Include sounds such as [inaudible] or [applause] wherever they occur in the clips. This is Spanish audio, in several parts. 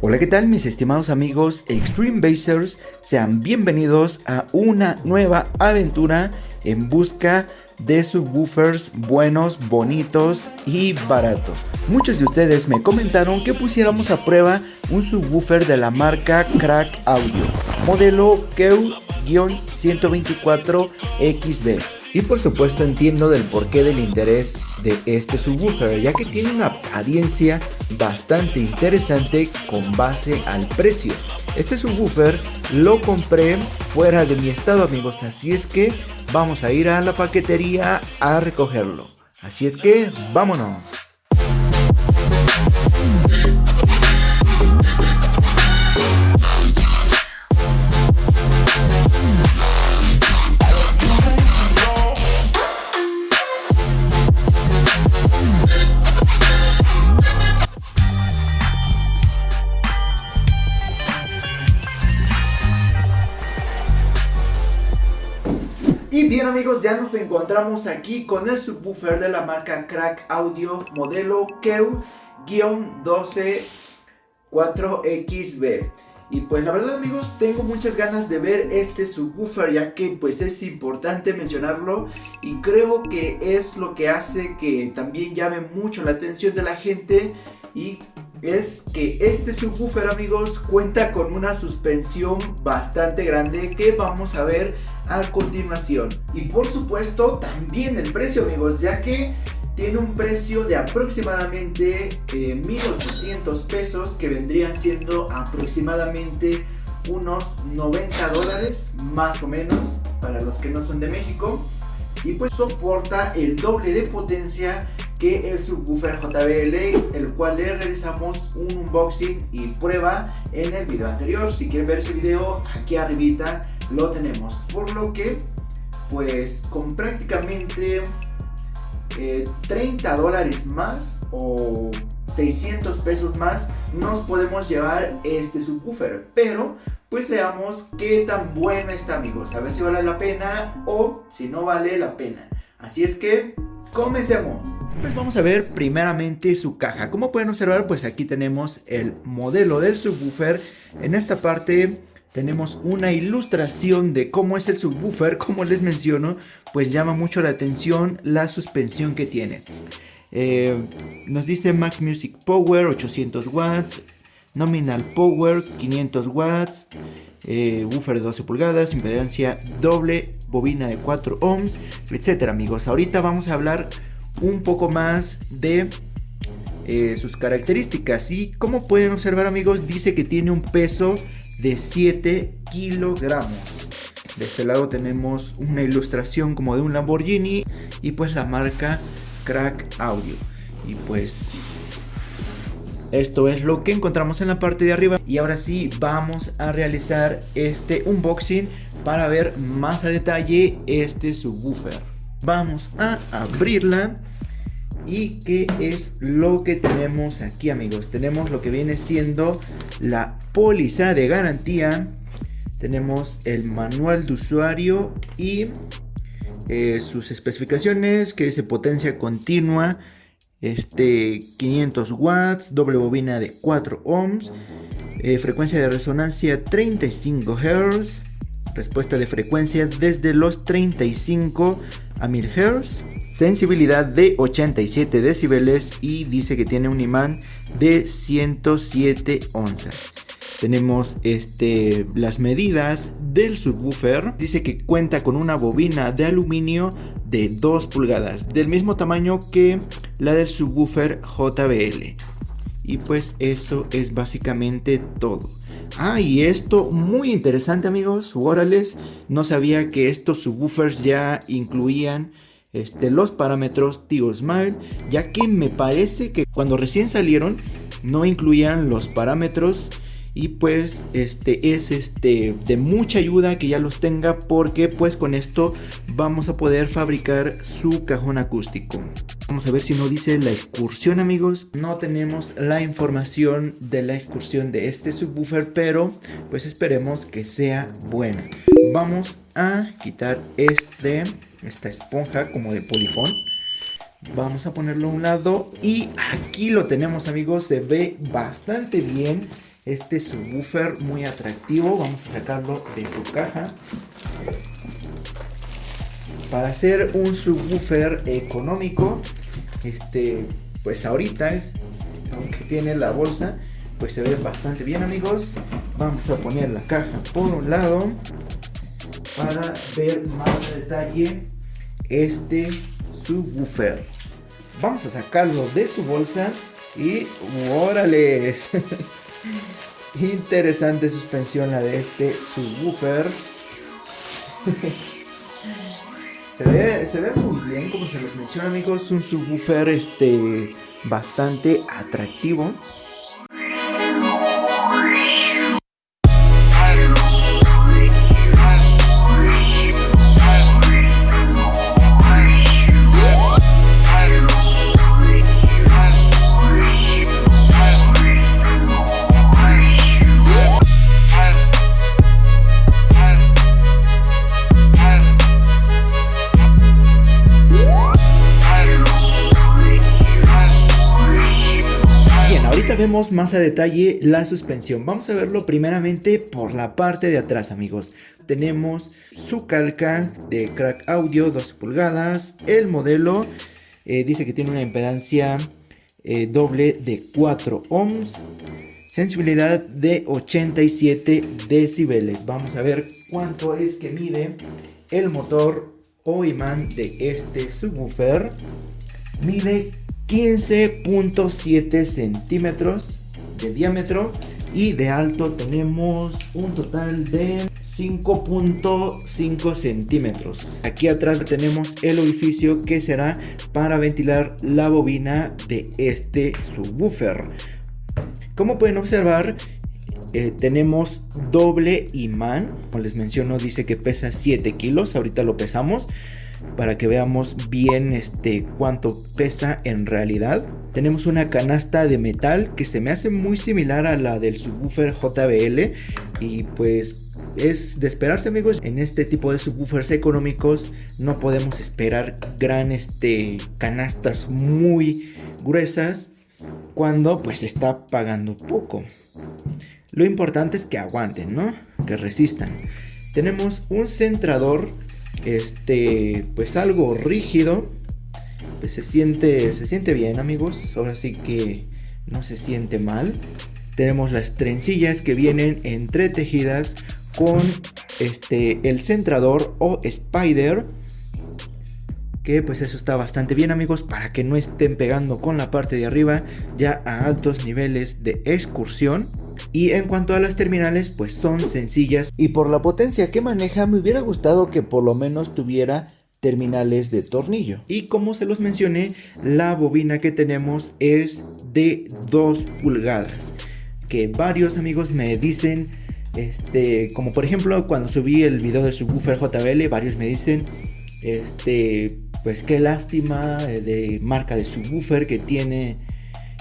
Hola, ¿qué tal mis estimados amigos Extreme Basers? Sean bienvenidos a una nueva aventura en busca de subwoofers buenos, bonitos y baratos. Muchos de ustedes me comentaron que pusiéramos a prueba un subwoofer de la marca Crack Audio, modelo KEW-124XB. Y por supuesto entiendo del porqué del interés de este subwoofer, ya que tiene una apariencia bastante interesante con base al precio. Este subwoofer lo compré fuera de mi estado amigos, así es que vamos a ir a la paquetería a recogerlo. Así es que vámonos. Amigos, ya nos encontramos aquí con el subwoofer de la marca Crack Audio modelo KEW-124XB. Y pues la verdad amigos, tengo muchas ganas de ver este subwoofer ya que pues es importante mencionarlo y creo que es lo que hace que también llame mucho la atención de la gente y es que este subwoofer amigos cuenta con una suspensión bastante grande que vamos a ver a continuación y por supuesto también el precio amigos ya que tiene un precio de aproximadamente 1800 eh, pesos que vendrían siendo aproximadamente unos 90 dólares más o menos para los que no son de México y pues soporta el doble de potencia que el subwoofer JBL, el cual le realizamos un unboxing y prueba en el video anterior. Si quieren ver ese video, aquí arribita lo tenemos. Por lo que, pues con prácticamente 30 eh, dólares más o 600 pesos más nos podemos llevar este subwoofer. Pero pues veamos qué tan bueno está amigos. A ver si vale la pena o si no vale la pena. Así es que Comencemos. Pues vamos a ver primeramente su caja. Como pueden observar, pues aquí tenemos el modelo del subwoofer. En esta parte tenemos una ilustración de cómo es el subwoofer. Como les menciono, pues llama mucho la atención la suspensión que tiene. Eh, nos dice Max Music Power 800 watts, Nominal Power 500 watts, eh, woofer de 12 pulgadas, impedancia doble, bobina de 4 ohms, etcétera amigos. Ahorita vamos a hablar un poco más de eh, sus características y como pueden observar amigos dice que tiene un peso de 7 kilogramos. De este lado tenemos una ilustración como de un Lamborghini y pues la marca Crack Audio. Y pues esto es lo que encontramos en la parte de arriba y ahora sí vamos a realizar este unboxing para ver más a detalle este subwoofer. Vamos a abrirla y qué es lo que tenemos aquí amigos. Tenemos lo que viene siendo la póliza de garantía. Tenemos el manual de usuario y eh, sus especificaciones que dice potencia continua este 500 watts, doble bobina de 4 ohms, eh, frecuencia de resonancia 35 Hz, respuesta de frecuencia desde los 35 a 1000 Hz, sensibilidad de 87 decibeles y dice que tiene un imán de 107 onzas. Tenemos este, las medidas del subwoofer. Dice que cuenta con una bobina de aluminio de 2 pulgadas, del mismo tamaño que la del subwoofer JBL. Y pues eso es básicamente todo. Ah, y esto muy interesante amigos, Warales, no sabía que estos subwoofers ya incluían este, los parámetros Tio Smile, ya que me parece que cuando recién salieron no incluían los parámetros y pues este es este de mucha ayuda que ya los tenga porque pues con esto vamos a poder fabricar su cajón acústico. Vamos a ver si no dice la excursión amigos. No tenemos la información de la excursión de este subwoofer pero pues esperemos que sea buena. Vamos a quitar este, esta esponja como de polifón. Vamos a ponerlo a un lado y aquí lo tenemos amigos, se ve bastante bien este subwoofer muy atractivo. Vamos a sacarlo de su caja. Para hacer un subwoofer económico, este, pues ahorita, aunque tiene la bolsa, pues se ve bastante bien amigos. Vamos a poner la caja por un lado para ver más detalle este subwoofer. Vamos a sacarlo de su bolsa y órale. [laughs] Interesante suspensión la de este subwoofer. [laughs] se, ve, se ve muy bien, como se los menciona amigos. Un subwoofer este, bastante atractivo. Vemos más a detalle la suspensión. Vamos a verlo primeramente por la parte de atrás, amigos. Tenemos su calca de crack audio 12 pulgadas. El modelo eh, dice que tiene una impedancia eh, doble de 4 ohms. Sensibilidad de 87 decibeles. Vamos a ver cuánto es que mide el motor o imán de este subwoofer. Mide 15.7 centímetros de diámetro y de alto tenemos un total de 5.5 centímetros. Aquí atrás tenemos el orificio que será para ventilar la bobina de este subwoofer. Como pueden observar, eh, tenemos doble imán. Como les menciono, dice que pesa 7 kilos. Ahorita lo pesamos para que veamos bien este cuánto pesa en realidad. Tenemos una canasta de metal que se me hace muy similar a la del subwoofer JBL y pues es de esperarse amigos en este tipo de subwoofers económicos no podemos esperar gran este canastas muy gruesas cuando pues está pagando poco. Lo importante es que aguanten, ¿no? Que resistan. Tenemos un centrador este, pues algo rígido. Pues se siente, se siente bien amigos. Ahora sí que no se siente mal. Tenemos las trencillas que vienen entretejidas con este, el centrador o spider. Que pues eso está bastante bien amigos para que no estén pegando con la parte de arriba ya a altos niveles de excursión. Y en cuanto a las terminales, pues son sencillas y por la potencia que maneja me hubiera gustado que por lo menos tuviera terminales de tornillo. Y como se los mencioné, la bobina que tenemos es de 2 pulgadas. Que varios amigos me dicen, este, como por ejemplo cuando subí el video de subwoofer JBL, varios me dicen, este, pues qué lástima eh, de marca de subwoofer que tiene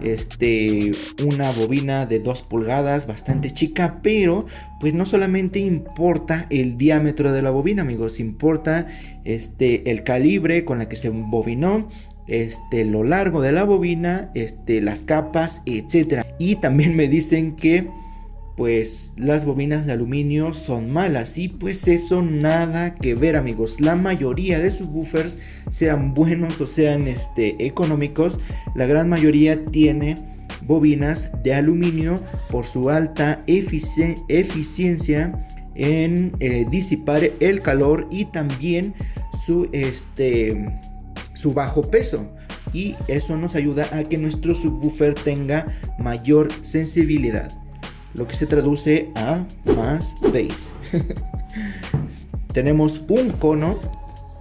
este, una bobina de 2 pulgadas bastante chica, pero pues no solamente importa el diámetro de la bobina, amigos, importa este, el calibre con la que se bobinó, este, lo largo de la bobina, este, las capas, etcétera. Y también me dicen que pues las bobinas de aluminio son malas y pues eso nada que ver amigos. La mayoría de sus buffers sean buenos o sean este económicos la gran mayoría tiene bobinas de aluminio por su alta eficiencia en eh, disipar el calor y también su este su bajo peso. Y eso nos ayuda a que nuestro subwoofer tenga mayor sensibilidad lo que se traduce a más bass. [laughs] Tenemos un cono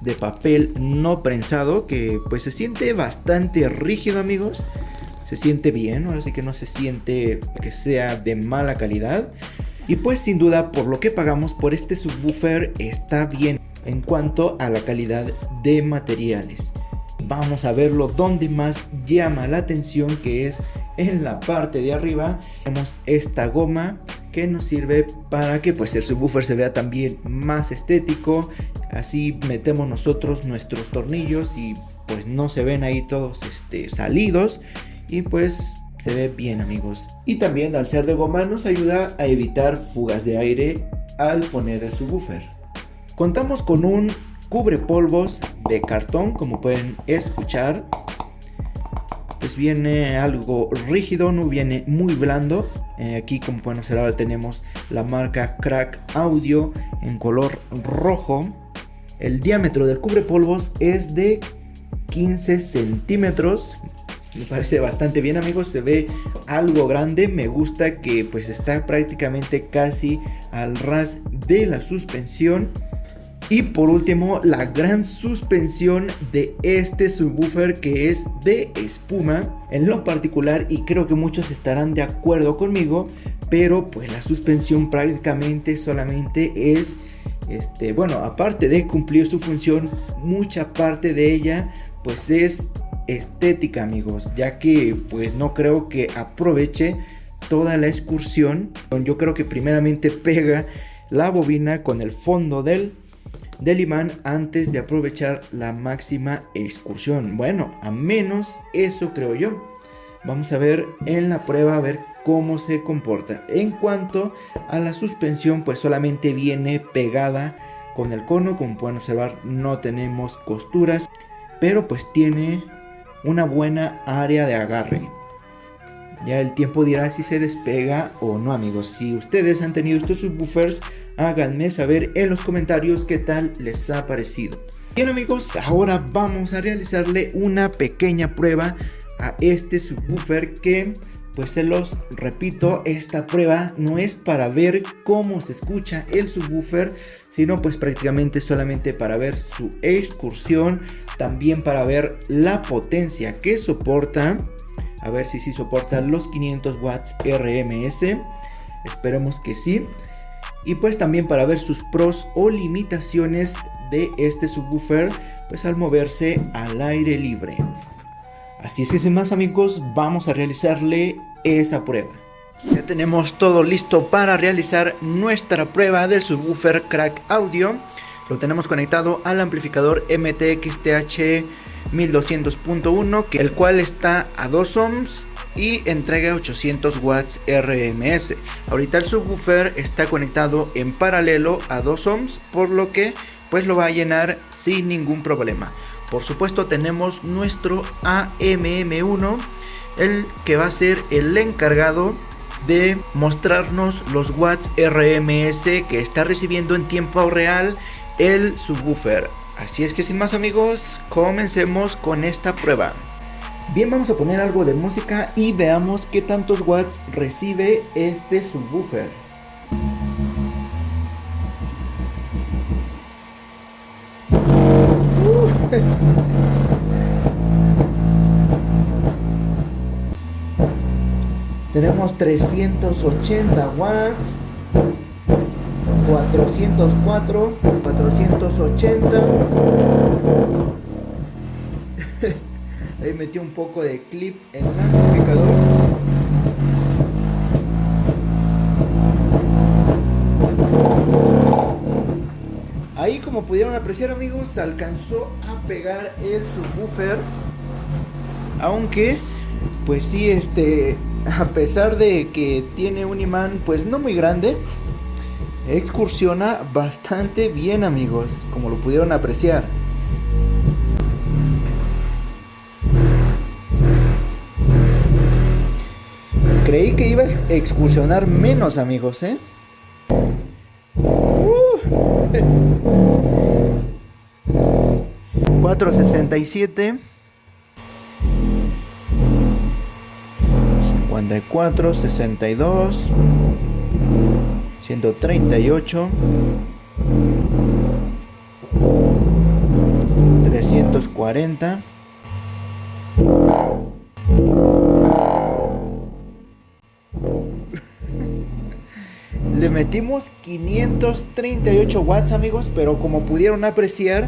de papel no prensado que pues se siente bastante rígido amigos. Se siente bien, ahora sí que no se siente que sea de mala calidad. Y pues sin duda por lo que pagamos por este subwoofer está bien en cuanto a la calidad de materiales vamos a verlo donde más llama la atención que es en la parte de arriba tenemos esta goma que nos sirve para que pues el subwoofer se vea también más estético así metemos nosotros nuestros tornillos y pues no se ven ahí todos este, salidos y pues se ve bien amigos. Y también al ser de goma nos ayuda a evitar fugas de aire al poner el subwoofer. Contamos con un cubre polvos de cartón como pueden escuchar. Pues viene algo rígido, no viene muy blando. Eh, aquí como pueden observar tenemos la marca Crack Audio en color rojo. El diámetro del cubre polvos es de 15 centímetros me parece bastante bien amigos, se ve algo grande, me gusta que pues está prácticamente casi al ras de la suspensión. Y por último, la gran suspensión de este subwoofer que es de espuma. En lo particular, y creo que muchos estarán de acuerdo conmigo, pero pues la suspensión prácticamente solamente es, este, bueno, aparte de cumplir su función, mucha parte de ella pues es estética amigos ya que pues no creo que aproveche toda la excursión yo creo que primeramente pega la bobina con el fondo del, del imán antes de aprovechar la máxima excursión. Bueno a menos eso creo yo. Vamos a ver en la prueba a ver cómo se comporta. En cuanto a la suspensión pues solamente viene pegada con el cono. Como pueden observar no tenemos costuras pero pues tiene una buena área de agarre. Ya el tiempo dirá si se despega o no amigos. Si ustedes han tenido estos subwoofers, háganme saber en los comentarios qué tal les ha parecido. Bien amigos, ahora vamos a realizarle una pequeña prueba a este subwoofer que pues se los repito, esta prueba no es para ver cómo se escucha el subwoofer, sino pues prácticamente solamente para ver su excursión, también para ver la potencia que soporta, a ver si sí soporta los 500 watts RMS, esperemos que sí, y pues también para ver sus pros o limitaciones de este subwoofer, pues al moverse al aire libre. Así es que sin más amigos, vamos a realizarle esa prueba. Ya tenemos todo listo para realizar nuestra prueba del subwoofer Crack Audio. Lo tenemos conectado al amplificador MTXTH 1200.1, el cual está a 2 ohms y entrega 800 watts RMS. Ahorita el subwoofer está conectado en paralelo a 2 ohms, por lo que pues lo va a llenar sin ningún problema. Por supuesto tenemos nuestro AMM1, el que va a ser el encargado de mostrarnos los watts RMS que está recibiendo en tiempo real el subwoofer. Así es que sin más amigos, comencemos con esta prueba. Bien, vamos a poner algo de música y veamos qué tantos watts recibe este subwoofer. [laughs] Tenemos 380 watts, 404, 480. [laughs] Ahí metí un poco de clip en el amplificador. Ahí como pudieron apreciar amigos, alcanzó a pegar el subwoofer. Aunque, pues sí, este, a pesar de que tiene un imán pues no muy grande, excursiona bastante bien amigos, como lo pudieron apreciar. Creí que iba a excursionar menos amigos, ¿eh? 467 54 62 138 340 Le metimos 538 watts amigos, pero como pudieron apreciar,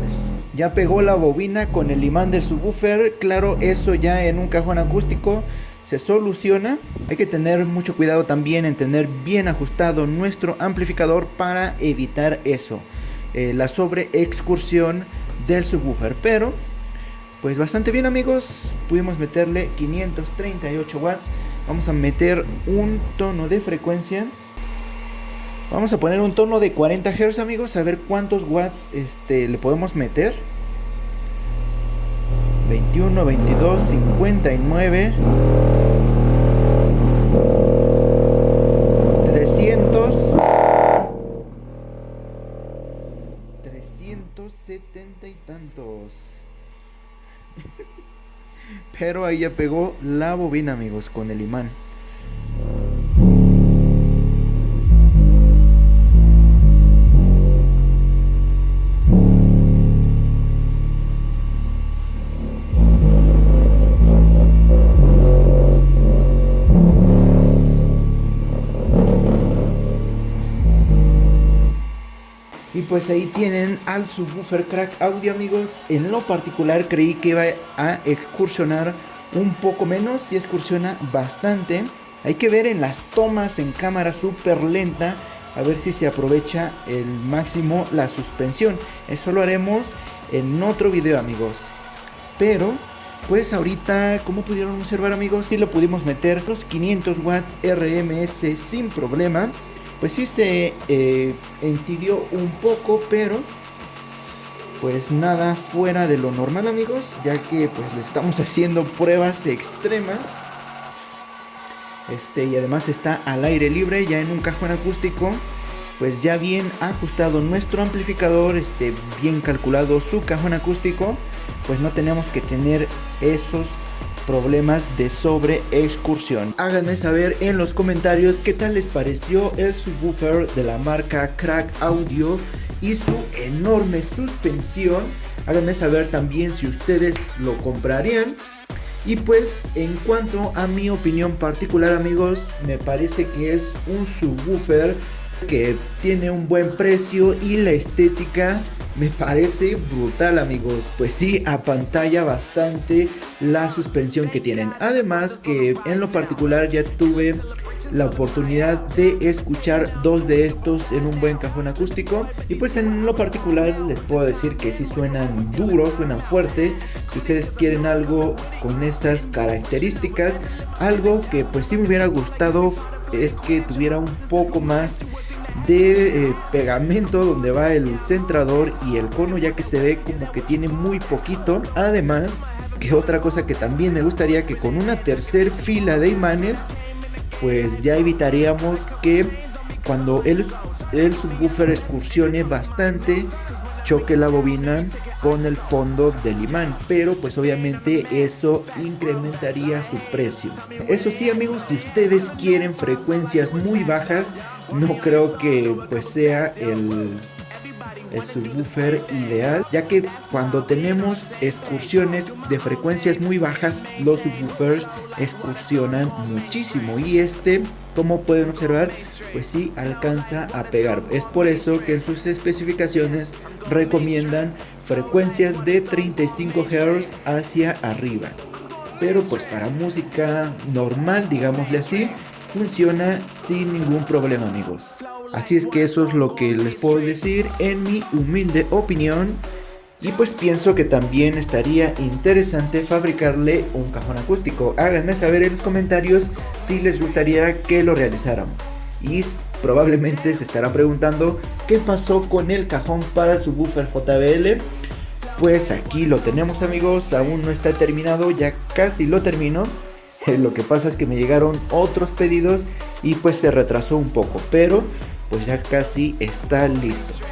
ya pegó la bobina con el imán del subwoofer. Claro, eso ya en un cajón acústico se soluciona. Hay que tener mucho cuidado también en tener bien ajustado nuestro amplificador para evitar eso, eh, la sobre excursión del subwoofer. Pero, pues bastante bien amigos, pudimos meterle 538 watts Vamos a meter un tono de frecuencia. Vamos a poner un tono de 40 Hz amigos, a ver cuántos watts este, le podemos meter. 21, 22, 59. 300. 370 y tantos. [laughs] Pero ahí ya pegó la bobina amigos con el imán. Pues ahí tienen al subwoofer crack audio amigos. En lo particular creí que iba a excursionar un poco menos. Y excursiona bastante. Hay que ver en las tomas en cámara súper lenta. A ver si se aprovecha el máximo la suspensión. Eso lo haremos en otro video amigos. Pero pues ahorita como pudieron observar amigos. Si lo pudimos meter los 500 watts RMS sin problema pues sí se eh, entibió un poco, pero pues nada fuera de lo normal amigos, ya que pues le estamos [laughs] haciendo pruebas extremas. Este, y además está al aire libre, ya en un cajón acústico, pues ya bien ajustado nuestro amplificador, este, bien calculado su cajón acústico, pues no tenemos que tener esos problemas de sobre excursión. Háganme saber en los comentarios qué tal les pareció el subwoofer de la marca Crack Audio y su enorme suspensión. Háganme saber también si ustedes lo comprarían. Y pues en cuanto a mi opinión particular amigos, me parece que es un subwoofer que tiene un buen precio y la estética me parece brutal amigos. Pues sí, a pantalla bastante la suspensión que tienen. Además que en lo particular ya tuve la oportunidad de escuchar dos de estos en un buen cajón acústico y pues en lo particular les puedo decir que si suenan duros, suenan fuerte si ustedes quieren algo con estas características algo que pues sí me hubiera gustado es que tuviera un poco más de eh, pegamento donde va el centrador y el cono ya que se ve como que tiene muy poquito. Además que otra cosa que también me gustaría que con una tercer fila de imanes pues ya evitaríamos que cuando el, el subwoofer excursione bastante choque la bobina con el fondo del imán pero pues obviamente eso incrementaría su precio. Eso sí amigos si ustedes quieren frecuencias muy bajas no creo que pues sea el el subwoofer ideal ya que cuando tenemos excursiones de frecuencias muy bajas los subwoofers excursionan muchísimo y este como pueden observar pues sí alcanza a pegar. Es por eso que en sus especificaciones recomiendan frecuencias de 35 Hz hacia arriba pero pues para música normal digámosle así funciona sin ningún problema amigos Así es que eso es lo que les puedo decir en mi humilde opinión. Y pues pienso que también estaría interesante fabricarle un cajón acústico. Háganme saber en los comentarios si les gustaría que lo realizáramos. Probablemente se estarán preguntando qué pasó con el cajón para el subwoofer JBL. Pues aquí lo tenemos amigos, aún no está terminado, ya casi lo termino. Lo que pasa es que me llegaron otros pedidos y pues se retrasó un poco, pero pues ya casi está listo.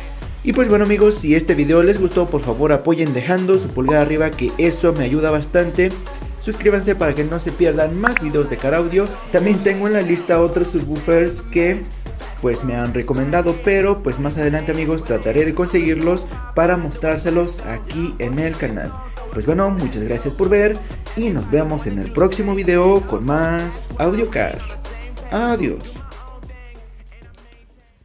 Y pues bueno amigos, si este video les gustó, por favor apoyen dejando su pulgar arriba que eso me ayuda bastante. Suscríbanse para que no se pierdan más videos de Car Audio. También tengo en la lista otros subwoofers que pues me han recomendado, pero pues más adelante amigos trataré de conseguirlos para mostrárselos aquí en el canal. Pues bueno, muchas gracias por ver y nos vemos en el próximo video con más AudioCar. Adiós.